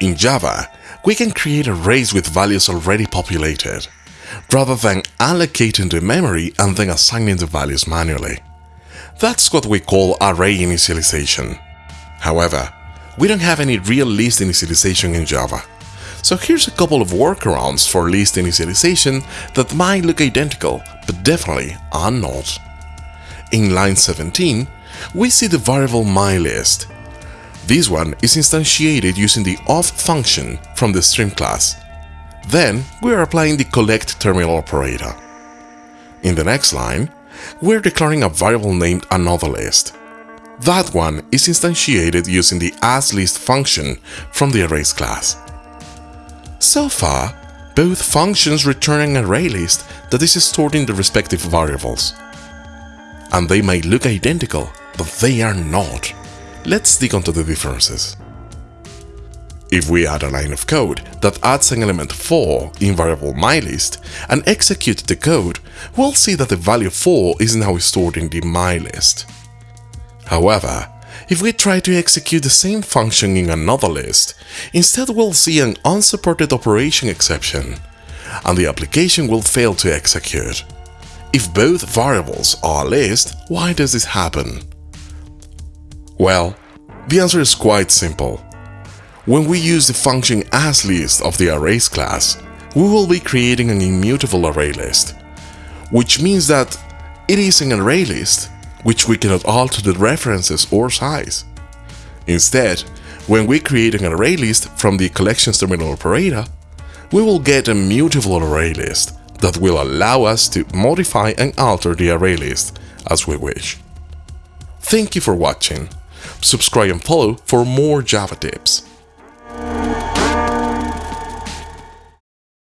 In Java, we can create arrays with values already populated, rather than allocating the memory and then assigning the values manually. That's what we call array initialization. However, we don't have any real list initialization in Java. So here's a couple of workarounds for list initialization that might look identical, but definitely are not. In line 17, we see the variable mylist. This one is instantiated using the of function from the stream class. Then we are applying the collect terminal operator. In the next line, we're declaring a variable named AnotherList. That one is instantiated using the asList function from the arrays class. So far, both functions return an array list that is stored in the respective variables. And they may look identical, but they are not. Let's dig into the differences. If we add a line of code that adds an element 4 in variable mylist and execute the code, we'll see that the value 4 is now stored in the mylist. However, if we try to execute the same function in another list, instead we'll see an unsupported operation exception, and the application will fail to execute. If both variables are a list, why does this happen? Well, the answer is quite simple. When we use the function asList of the arrays class, we will be creating an immutable array list, which means that it is an array list which we cannot alter the references or size. Instead, when we create an array list from the collections terminal operator, we will get a mutable array list that will allow us to modify and alter the array list as we wish. Thank you for watching. Subscribe and follow for more Java tips.